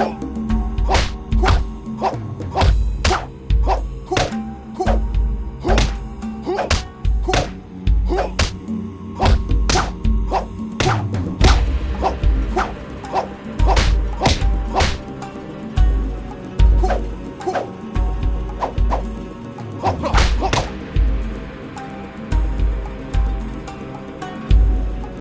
Go!